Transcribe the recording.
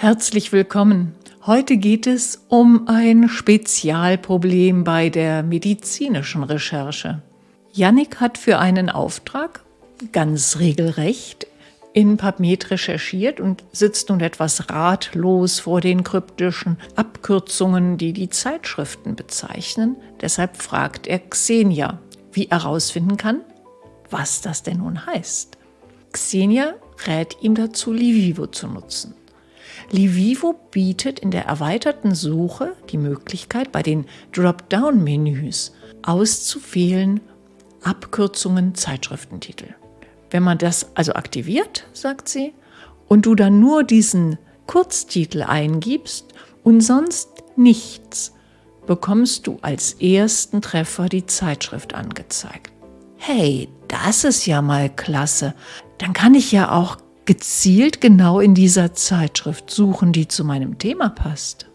Herzlich willkommen. Heute geht es um ein Spezialproblem bei der medizinischen Recherche. Yannick hat für einen Auftrag ganz regelrecht in PubMed recherchiert und sitzt nun etwas ratlos vor den kryptischen Abkürzungen, die die Zeitschriften bezeichnen. Deshalb fragt er Xenia, wie er herausfinden kann, was das denn nun heißt. Xenia rät ihm dazu, Livivo zu nutzen. Livivo bietet in der erweiterten Suche die Möglichkeit, bei den Dropdown-Menüs auszuwählen Abkürzungen Zeitschriftentitel. Wenn man das also aktiviert, sagt sie, und du dann nur diesen Kurztitel eingibst und sonst nichts, bekommst du als ersten Treffer die Zeitschrift angezeigt. Hey, das ist ja mal klasse. Dann kann ich ja auch gezielt genau in dieser Zeitschrift suchen, die zu meinem Thema passt.